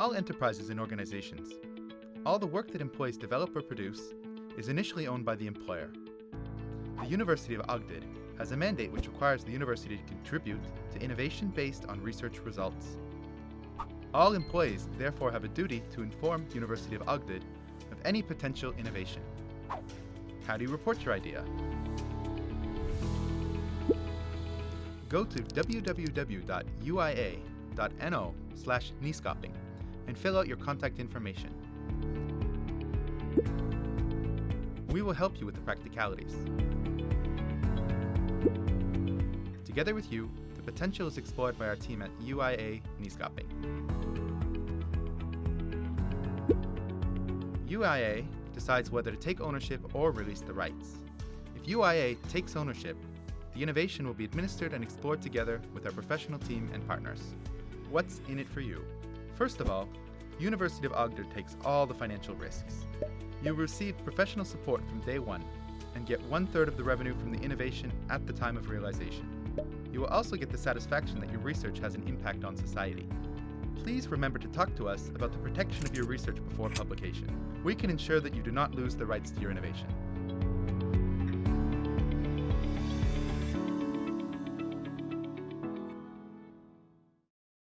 all enterprises and organizations, all the work that employees develop or produce is initially owned by the employer. The University of Agder has a mandate which requires the university to contribute to innovation based on research results. All employees therefore have a duty to inform University of Agder of any potential innovation. How do you report your idea? Go to www.uia.no slash and fill out your contact information. We will help you with the practicalities. Together with you, the potential is explored by our team at UIA Nyskaping. UIA decides whether to take ownership or release the rights. If UIA takes ownership, the innovation will be administered and explored together with our professional team and partners. What's in it for you? First of all, University of Agder takes all the financial risks. You will receive professional support from day one and get one third of the revenue from the innovation at the time of realization. You will also get the satisfaction that your research has an impact on society. Please remember to talk to us about the protection of your research before publication. We can ensure that you do not lose the rights to your innovation.